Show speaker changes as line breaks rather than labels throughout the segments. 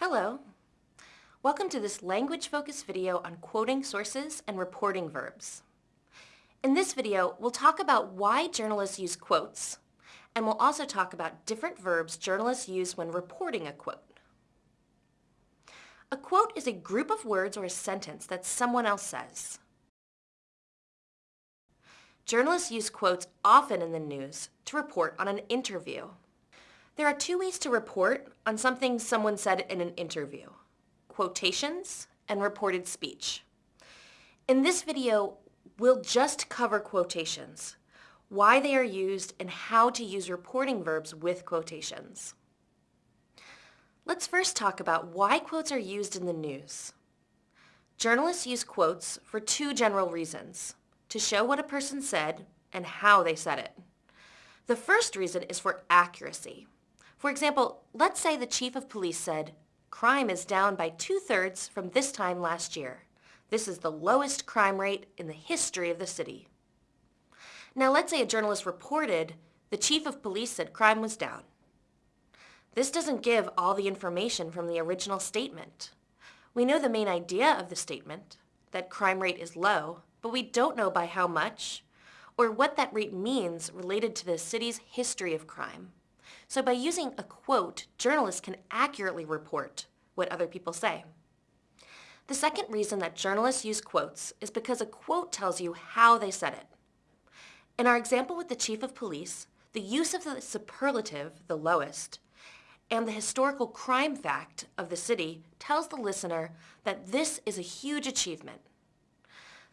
Hello. Welcome to this language-focused video on quoting sources and reporting verbs. In this video, we'll talk about why journalists use quotes, and we'll also talk about different verbs journalists use when reporting a quote. A quote is a group of words or a sentence that someone else says. Journalists use quotes often in the news to report on an interview. There are two ways to report on something someone said in an interview, quotations and reported speech. In this video, we'll just cover quotations, why they are used, and how to use reporting verbs with quotations. Let's first talk about why quotes are used in the news. Journalists use quotes for two general reasons, to show what a person said and how they said it. The first reason is for accuracy. For example, let's say the chief of police said, crime is down by two-thirds from this time last year. This is the lowest crime rate in the history of the city. Now let's say a journalist reported the chief of police said crime was down. This doesn't give all the information from the original statement. We know the main idea of the statement, that crime rate is low, but we don't know by how much or what that rate means related to the city's history of crime. So by using a quote, journalists can accurately report what other people say. The second reason that journalists use quotes is because a quote tells you how they said it. In our example with the chief of police, the use of the superlative, the lowest, and the historical crime fact of the city tells the listener that this is a huge achievement.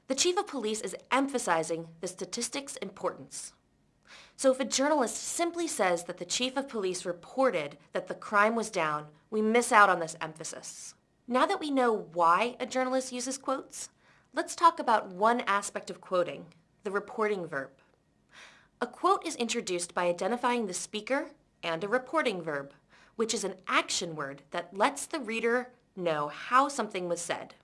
The chief of police is emphasizing the statistic's importance. So if a journalist simply says that the chief of police reported that the crime was down, we miss out on this emphasis. Now that we know why a journalist uses quotes, let's talk about one aspect of quoting, the reporting verb. A quote is introduced by identifying the speaker and a reporting verb, which is an action word that lets the reader know how something was said.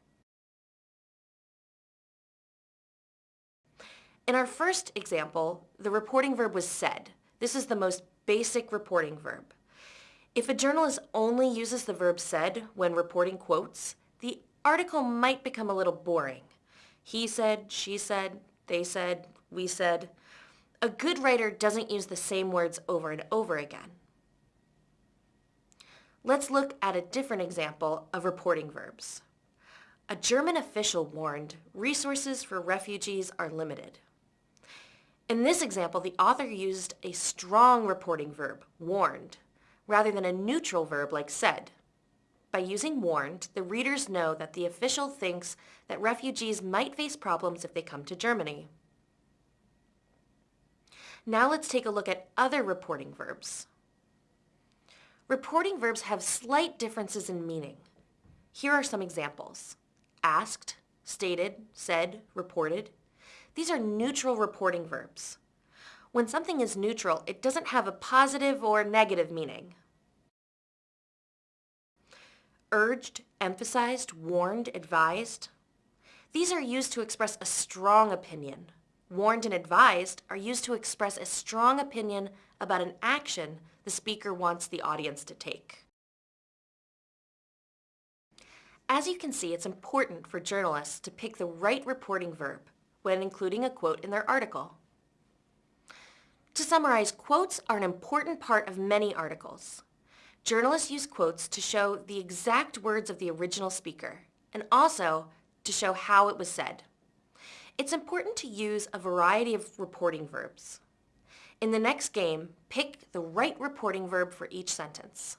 In our first example, the reporting verb was said. This is the most basic reporting verb. If a journalist only uses the verb said when reporting quotes, the article might become a little boring. He said, she said, they said, we said. A good writer doesn't use the same words over and over again. Let's look at a different example of reporting verbs. A German official warned, resources for refugees are limited. In this example, the author used a strong reporting verb, warned, rather than a neutral verb like said. By using warned, the readers know that the official thinks that refugees might face problems if they come to Germany. Now let's take a look at other reporting verbs. Reporting verbs have slight differences in meaning. Here are some examples. Asked, stated, said, reported, these are neutral reporting verbs. When something is neutral, it doesn't have a positive or negative meaning. Urged, emphasized, warned, advised. These are used to express a strong opinion. Warned and advised are used to express a strong opinion about an action the speaker wants the audience to take. As you can see, it's important for journalists to pick the right reporting verb when including a quote in their article. To summarize, quotes are an important part of many articles. Journalists use quotes to show the exact words of the original speaker and also to show how it was said. It's important to use a variety of reporting verbs. In the next game, pick the right reporting verb for each sentence.